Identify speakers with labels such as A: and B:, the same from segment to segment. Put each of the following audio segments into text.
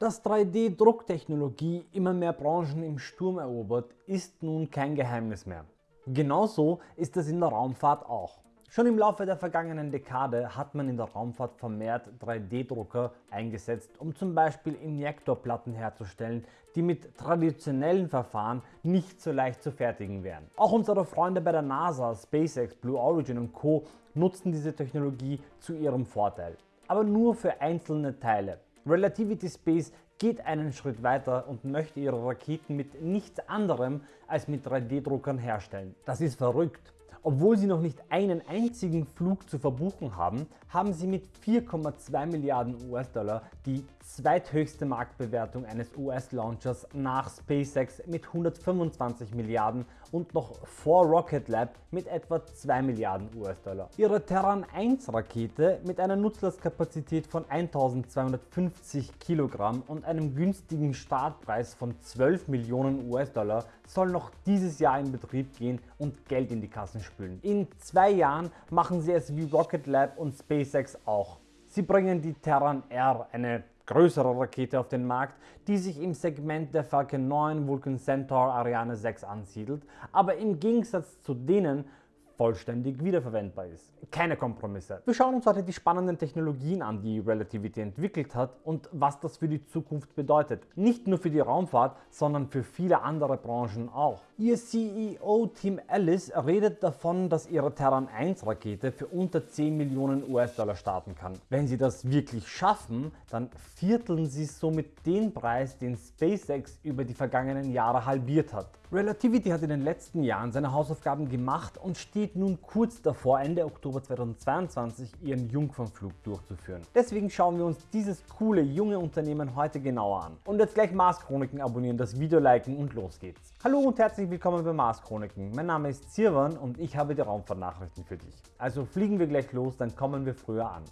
A: Dass 3D-Drucktechnologie immer mehr Branchen im Sturm erobert, ist nun kein Geheimnis mehr. Genauso ist es in der Raumfahrt auch. Schon im Laufe der vergangenen Dekade hat man in der Raumfahrt vermehrt 3D-Drucker eingesetzt, um zum Beispiel Injektorplatten herzustellen, die mit traditionellen Verfahren nicht so leicht zu fertigen wären. Auch unsere Freunde bei der NASA, SpaceX, Blue Origin und Co. nutzen diese Technologie zu ihrem Vorteil. Aber nur für einzelne Teile. Relativity Space geht einen Schritt weiter und möchte ihre Raketen mit nichts anderem als mit 3D-Druckern herstellen. Das ist verrückt. Obwohl sie noch nicht einen einzigen Flug zu verbuchen haben, haben sie mit 4,2 Milliarden US-Dollar die zweithöchste Marktbewertung eines US-Launchers nach SpaceX mit 125 Milliarden und noch vor Rocket Lab mit etwa 2 Milliarden US-Dollar. Ihre Terran 1 Rakete mit einer Nutzlastkapazität von 1250 Kilogramm und einem günstigen Startpreis von 12 Millionen US-Dollar soll noch dieses Jahr in Betrieb gehen und Geld in die Kassen spülen. In zwei Jahren machen sie es wie Rocket Lab und SpaceX auch. Sie bringen die Terran R, eine größere Rakete auf den Markt, die sich im Segment der Falcon 9 Vulcan Centaur Ariane 6 ansiedelt, aber im Gegensatz zu denen vollständig wiederverwendbar ist. Keine Kompromisse. Wir schauen uns heute die spannenden Technologien an, die Relativity entwickelt hat und was das für die Zukunft bedeutet. Nicht nur für die Raumfahrt, sondern für viele andere Branchen auch. Ihr CEO Tim Ellis redet davon, dass ihre Terran 1 Rakete für unter 10 Millionen US-Dollar starten kann. Wenn sie das wirklich schaffen, dann vierteln sie somit den Preis, den SpaceX über die vergangenen Jahre halbiert hat. Relativity hat in den letzten Jahren seine Hausaufgaben gemacht und steht nun kurz davor, Ende Oktober 2022 ihren Jungfernflug durchzuführen. Deswegen schauen wir uns dieses coole junge Unternehmen heute genauer an. Und jetzt gleich Mars Chroniken abonnieren, das Video liken und los geht's. Hallo und herzlich willkommen bei Mars Chroniken. Mein Name ist Sirwan und ich habe die Raumfahrtnachrichten für dich. Also fliegen wir gleich los, dann kommen wir früher an.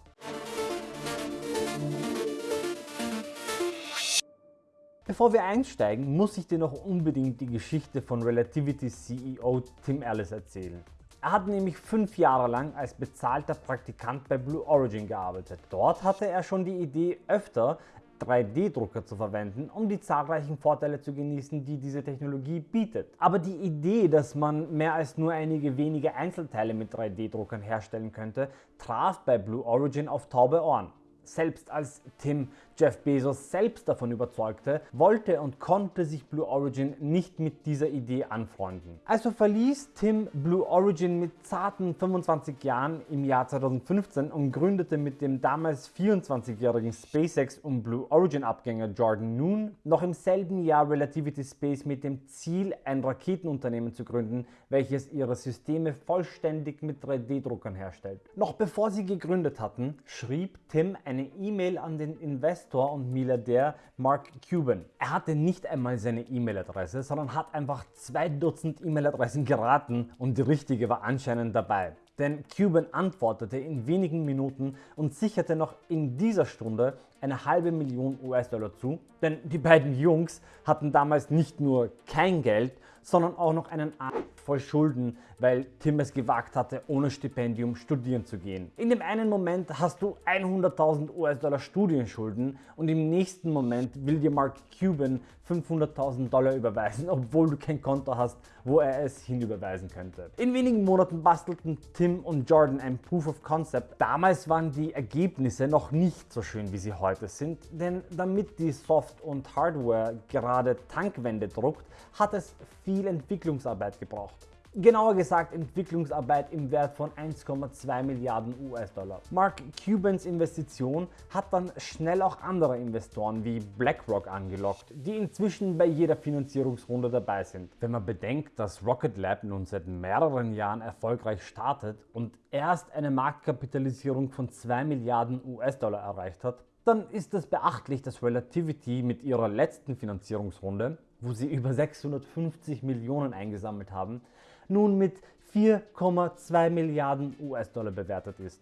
A: Bevor wir einsteigen, muss ich dir noch unbedingt die Geschichte von Relativity CEO Tim Ellis erzählen. Er hat nämlich fünf Jahre lang als bezahlter Praktikant bei Blue Origin gearbeitet. Dort hatte er schon die Idee, öfter 3D-Drucker zu verwenden, um die zahlreichen Vorteile zu genießen, die diese Technologie bietet. Aber die Idee, dass man mehr als nur einige wenige Einzelteile mit 3D-Druckern herstellen könnte, traf bei Blue Origin auf taube Ohren. Selbst als Tim Jeff Bezos selbst davon überzeugte, wollte und konnte sich Blue Origin nicht mit dieser Idee anfreunden. Also verließ Tim Blue Origin mit zarten 25 Jahren im Jahr 2015 und gründete mit dem damals 24-jährigen SpaceX und Blue Origin Abgänger Jordan Noon noch im selben Jahr Relativity Space mit dem Ziel, ein Raketenunternehmen zu gründen, welches ihre Systeme vollständig mit 3D-Druckern herstellt. Noch bevor sie gegründet hatten, schrieb Tim eine E-Mail an den Investor Investor und Milliardär Mark Cuban. Er hatte nicht einmal seine E-Mail-Adresse, sondern hat einfach zwei Dutzend E-Mail-Adressen geraten und die richtige war anscheinend dabei. Denn Cuban antwortete in wenigen Minuten und sicherte noch in dieser Stunde eine halbe Million US-Dollar zu, denn die beiden Jungs hatten damals nicht nur kein Geld, sondern auch noch einen Arsch voll Schulden, weil Tim es gewagt hatte, ohne Stipendium studieren zu gehen. In dem einen Moment hast du 100.000 US-Dollar Studienschulden und im nächsten Moment will dir Mark Cuban 500.000 Dollar überweisen, obwohl du kein Konto hast, wo er es hinüberweisen könnte. In wenigen Monaten bastelten Tim und Jordan ein Proof of Concept. Damals waren die Ergebnisse noch nicht so schön, wie sie heute sind, denn damit die Soft- und Hardware gerade Tankwände druckt, hat es viel Entwicklungsarbeit gebraucht. Genauer gesagt Entwicklungsarbeit im Wert von 1,2 Milliarden US-Dollar. Mark Cubans Investition hat dann schnell auch andere Investoren wie BlackRock angelockt, die inzwischen bei jeder Finanzierungsrunde dabei sind. Wenn man bedenkt, dass Rocket Lab nun seit mehreren Jahren erfolgreich startet und erst eine Marktkapitalisierung von 2 Milliarden US-Dollar erreicht hat, dann ist es beachtlich, dass Relativity mit ihrer letzten Finanzierungsrunde, wo sie über 650 Millionen eingesammelt haben, nun mit 4,2 Milliarden US-Dollar bewertet ist.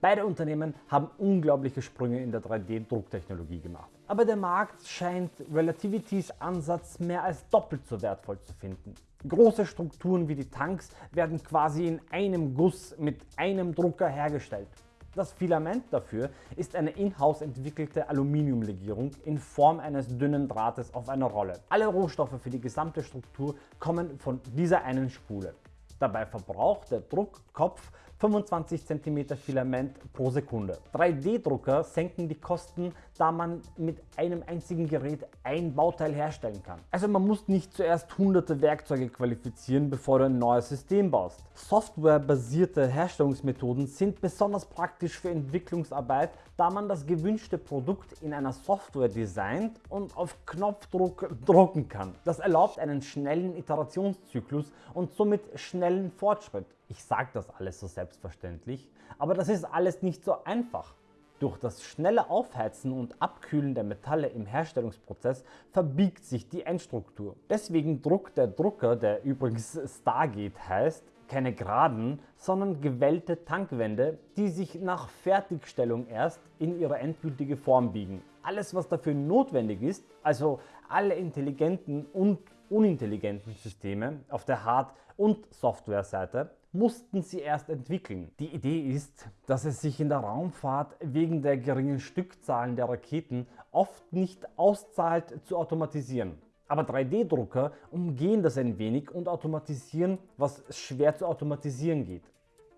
A: Beide Unternehmen haben unglaubliche Sprünge in der 3D-Drucktechnologie gemacht. Aber der Markt scheint Relativities Ansatz mehr als doppelt so wertvoll zu finden. Große Strukturen wie die Tanks werden quasi in einem Guss mit einem Drucker hergestellt. Das Filament dafür ist eine in-house entwickelte Aluminiumlegierung in Form eines dünnen Drahtes auf einer Rolle. Alle Rohstoffe für die gesamte Struktur kommen von dieser einen Spule. Dabei verbraucht der Druckkopf 25 cm Filament pro Sekunde. 3D-Drucker senken die Kosten, da man mit einem einzigen Gerät ein Bauteil herstellen kann. Also man muss nicht zuerst hunderte Werkzeuge qualifizieren, bevor du ein neues System baust. Softwarebasierte Herstellungsmethoden sind besonders praktisch für Entwicklungsarbeit, da man das gewünschte Produkt in einer Software designt und auf Knopfdruck drucken kann. Das erlaubt einen schnellen Iterationszyklus und somit schnellen Fortschritt. Ich sage das alles so selbstverständlich, aber das ist alles nicht so einfach. Durch das schnelle Aufheizen und Abkühlen der Metalle im Herstellungsprozess verbiegt sich die Endstruktur. Deswegen druckt der Drucker, der übrigens Stargate heißt, keine geraden, sondern gewellte Tankwände, die sich nach Fertigstellung erst in ihre endgültige Form biegen. Alles was dafür notwendig ist, also alle intelligenten und unintelligenten Systeme auf der Hard- und Softwareseite, mussten sie erst entwickeln. Die Idee ist, dass es sich in der Raumfahrt wegen der geringen Stückzahlen der Raketen oft nicht auszahlt zu automatisieren. Aber 3D-Drucker umgehen das ein wenig und automatisieren, was schwer zu automatisieren geht.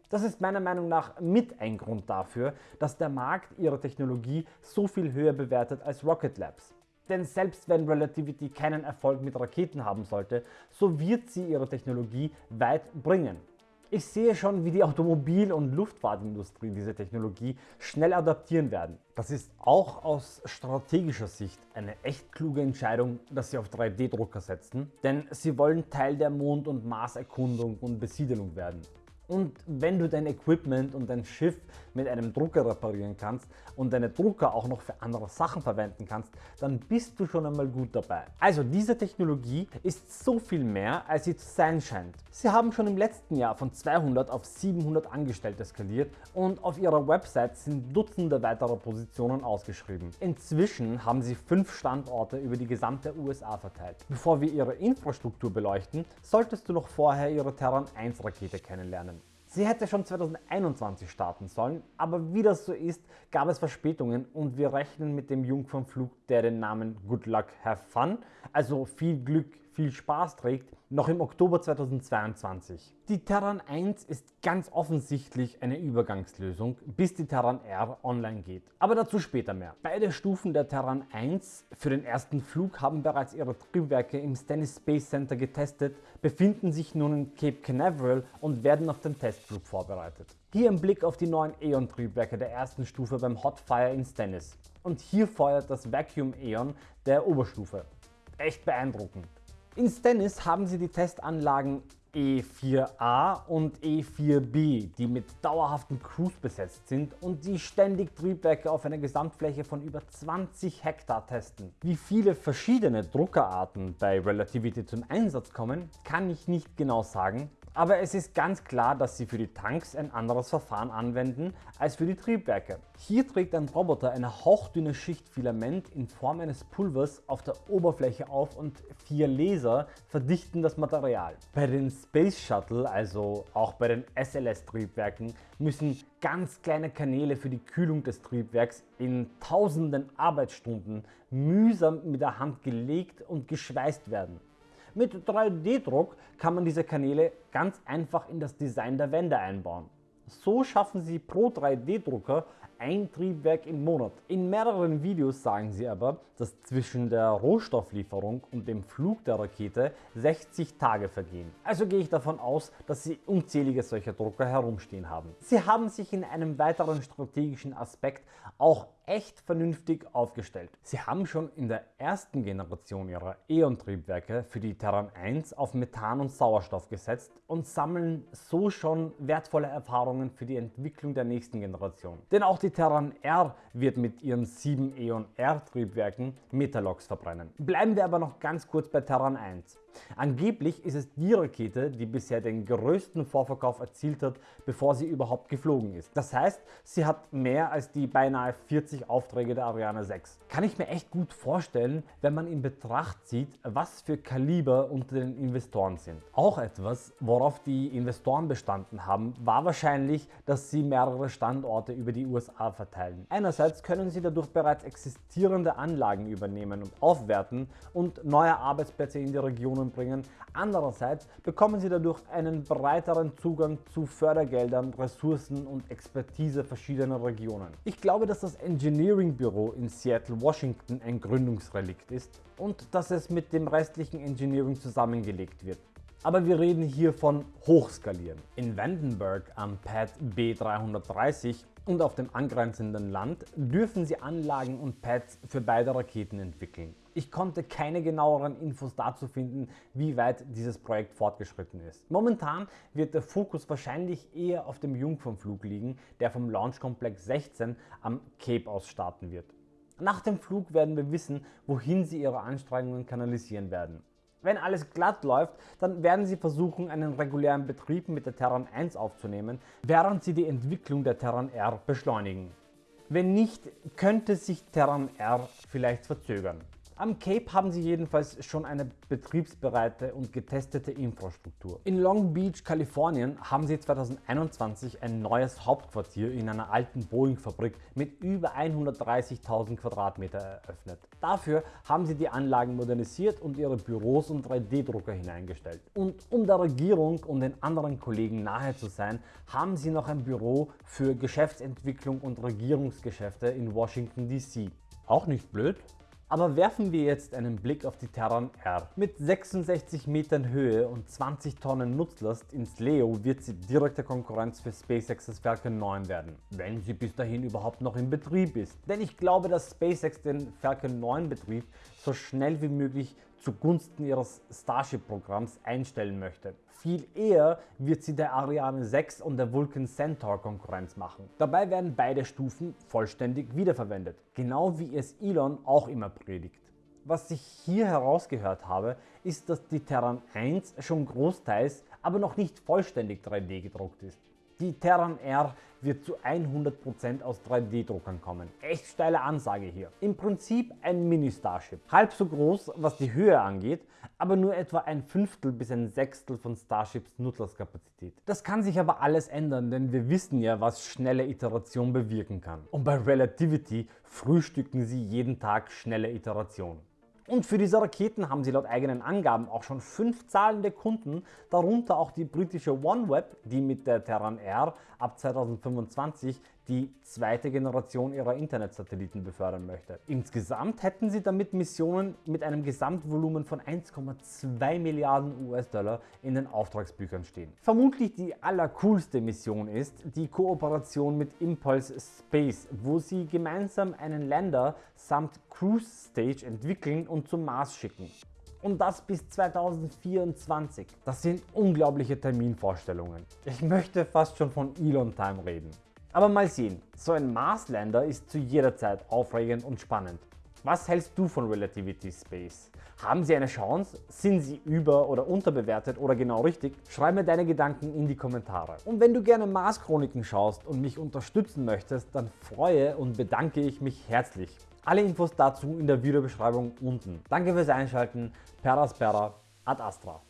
A: Das ist meiner Meinung nach mit ein Grund dafür, dass der Markt ihre Technologie so viel höher bewertet als Rocket Labs. Denn selbst wenn Relativity keinen Erfolg mit Raketen haben sollte, so wird sie ihre Technologie weit bringen. Ich sehe schon, wie die Automobil- und Luftfahrtindustrie diese Technologie schnell adaptieren werden. Das ist auch aus strategischer Sicht eine echt kluge Entscheidung, dass sie auf 3D-Drucker setzen, denn sie wollen Teil der Mond- und Marserkundung und Besiedelung werden. Und wenn du dein Equipment und dein Schiff mit einem Drucker reparieren kannst und deine Drucker auch noch für andere Sachen verwenden kannst, dann bist du schon einmal gut dabei. Also diese Technologie ist so viel mehr, als sie zu sein scheint. Sie haben schon im letzten Jahr von 200 auf 700 Angestellte skaliert und auf ihrer Website sind Dutzende weitere Positionen ausgeschrieben. Inzwischen haben sie fünf Standorte über die gesamte USA verteilt. Bevor wir ihre Infrastruktur beleuchten, solltest du noch vorher ihre Terran 1 Rakete kennenlernen. Sie hätte schon 2021 starten sollen, aber wie das so ist, gab es Verspätungen und wir rechnen mit dem Jungfernflug, der den Namen Good Luck Have Fun, also viel Glück, viel Spaß trägt, noch im Oktober 2022. Die Terran 1 ist ganz offensichtlich eine Übergangslösung, bis die Terran R online geht. Aber dazu später mehr. Beide Stufen der Terran 1 für den ersten Flug haben bereits ihre Triebwerke im Stennis Space Center getestet, befinden sich nun in Cape Canaveral und werden auf den Testflug vorbereitet. Hier ein Blick auf die neuen Eon Triebwerke der ersten Stufe beim Hotfire in Stennis. Und hier feuert das Vacuum Eon der Oberstufe. Echt beeindruckend. In Stennis haben sie die Testanlagen E4A und E4B, die mit dauerhaftem Cruise besetzt sind und die ständig Triebwerke auf einer Gesamtfläche von über 20 Hektar testen. Wie viele verschiedene Druckerarten bei Relativity zum Einsatz kommen, kann ich nicht genau sagen, aber es ist ganz klar, dass sie für die Tanks ein anderes Verfahren anwenden als für die Triebwerke. Hier trägt ein Roboter eine hauchdünne Schicht Filament in Form eines Pulvers auf der Oberfläche auf und vier Laser verdichten das Material. Bei den Space Shuttle, also auch bei den SLS Triebwerken, müssen ganz kleine Kanäle für die Kühlung des Triebwerks in tausenden Arbeitsstunden mühsam mit der Hand gelegt und geschweißt werden. Mit 3D-Druck kann man diese Kanäle ganz einfach in das Design der Wände einbauen. So schaffen Sie pro 3D-Drucker ein Triebwerk im Monat. In mehreren Videos sagen sie aber, dass zwischen der Rohstofflieferung und dem Flug der Rakete 60 Tage vergehen. Also gehe ich davon aus, dass sie unzählige solcher Drucker herumstehen haben. Sie haben sich in einem weiteren strategischen Aspekt auch echt vernünftig aufgestellt. Sie haben schon in der ersten Generation ihrer E.ON-Triebwerke für die Terran 1 auf Methan und Sauerstoff gesetzt und sammeln so schon wertvolle Erfahrungen für die Entwicklung der nächsten Generation. Denn auch die Terran R wird mit ihren 7 Eon R Triebwerken Metalox verbrennen. Bleiben wir aber noch ganz kurz bei Terran 1. Angeblich ist es die Rakete, die bisher den größten Vorverkauf erzielt hat, bevor sie überhaupt geflogen ist. Das heißt, sie hat mehr als die beinahe 40 Aufträge der Ariane 6. Kann ich mir echt gut vorstellen, wenn man in Betracht zieht, was für Kaliber unter den Investoren sind. Auch etwas, worauf die Investoren bestanden haben, war wahrscheinlich, dass sie mehrere Standorte über die USA verteilen. Einerseits können sie dadurch bereits existierende Anlagen übernehmen und aufwerten und neue Arbeitsplätze in die Regionen bringen. Andererseits bekommen sie dadurch einen breiteren Zugang zu Fördergeldern, Ressourcen und Expertise verschiedener Regionen. Ich glaube, dass das Engineering Büro in Seattle, Washington ein Gründungsrelikt ist und dass es mit dem restlichen Engineering zusammengelegt wird. Aber wir reden hier von Hochskalieren. In Vandenberg am Pad B330 und auf dem angrenzenden Land dürfen sie Anlagen und Pads für beide Raketen entwickeln. Ich konnte keine genaueren Infos dazu finden, wie weit dieses Projekt fortgeschritten ist. Momentan wird der Fokus wahrscheinlich eher auf dem Jungfernflug liegen, der vom Launchkomplex 16 am Cape aus starten wird. Nach dem Flug werden wir wissen, wohin sie ihre Anstrengungen kanalisieren werden. Wenn alles glatt läuft, dann werden sie versuchen einen regulären Betrieb mit der Terran 1 aufzunehmen, während sie die Entwicklung der Terran R beschleunigen. Wenn nicht, könnte sich Terran R vielleicht verzögern. Am Cape haben sie jedenfalls schon eine betriebsbereite und getestete Infrastruktur. In Long Beach, Kalifornien haben sie 2021 ein neues Hauptquartier in einer alten Boeing-Fabrik mit über 130.000 Quadratmeter eröffnet. Dafür haben sie die Anlagen modernisiert und ihre Büros und 3D-Drucker hineingestellt. Und um der Regierung und den anderen Kollegen nahe zu sein, haben sie noch ein Büro für Geschäftsentwicklung und Regierungsgeschäfte in Washington DC. Auch nicht blöd? Aber werfen wir jetzt einen Blick auf die Terran R. Mit 66 Metern Höhe und 20 Tonnen Nutzlast ins Leo wird sie direkte Konkurrenz für SpaceX's Falcon 9 werden, wenn sie bis dahin überhaupt noch in Betrieb ist. Denn ich glaube, dass SpaceX den Falcon 9 Betrieb so schnell wie möglich zugunsten ihres Starship-Programms einstellen möchte. Viel eher wird sie der Ariane 6 und der Vulcan Centaur Konkurrenz machen. Dabei werden beide Stufen vollständig wiederverwendet, genau wie es Elon auch immer predigt. Was ich hier herausgehört habe, ist, dass die Terran 1 schon großteils, aber noch nicht vollständig 3D gedruckt ist. Die Terran R wird zu 100% aus 3D-Druckern kommen. Echt steile Ansage hier. Im Prinzip ein Mini-Starship. Halb so groß, was die Höhe angeht, aber nur etwa ein Fünftel bis ein Sechstel von Starships Nutzlastkapazität. Das kann sich aber alles ändern, denn wir wissen ja, was schnelle Iteration bewirken kann. Und bei Relativity frühstücken sie jeden Tag schnelle Iteration. Und für diese Raketen haben sie laut eigenen Angaben auch schon fünf zahlende Kunden, darunter auch die britische OneWeb, die mit der Terran R ab 2025 die zweite Generation ihrer Internetsatelliten befördern möchte. Insgesamt hätten sie damit Missionen mit einem Gesamtvolumen von 1,2 Milliarden US-Dollar in den Auftragsbüchern stehen. Vermutlich die allercoolste Mission ist die Kooperation mit Impulse Space, wo sie gemeinsam einen Lander samt Cruise Stage entwickeln und zum Mars schicken und das bis 2024. Das sind unglaubliche Terminvorstellungen. Ich möchte fast schon von Elon Time reden. Aber mal sehen, so ein Marslander ist zu jeder Zeit aufregend und spannend. Was hältst du von Relativity Space? Haben sie eine Chance? Sind sie über- oder unterbewertet oder genau richtig? Schreib mir deine Gedanken in die Kommentare. Und wenn du gerne Mars Chroniken schaust und mich unterstützen möchtest, dann freue und bedanke ich mich herzlich. Alle Infos dazu in der Videobeschreibung unten. Danke fürs Einschalten. Per Aspera ad Astra.